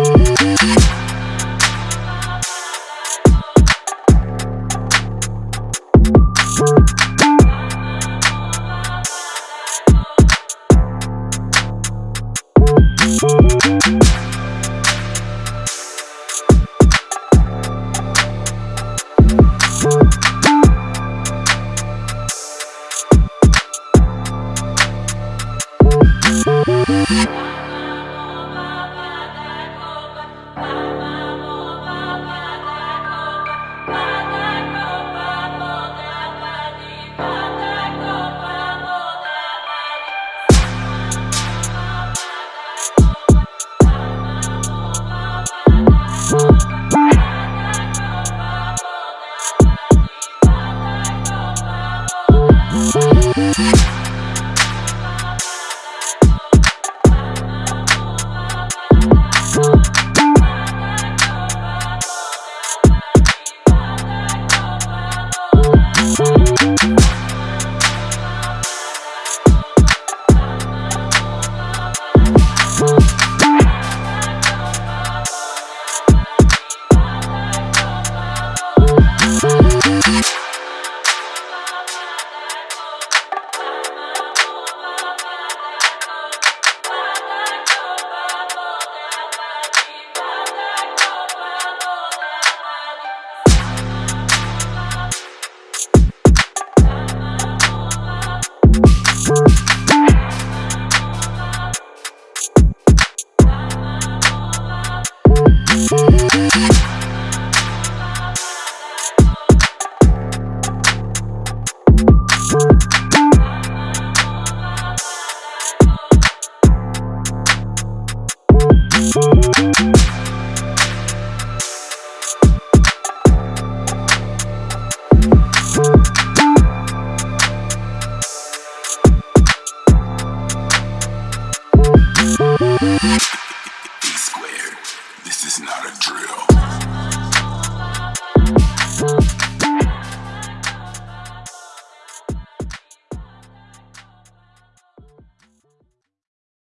We'll Oh right back. Thank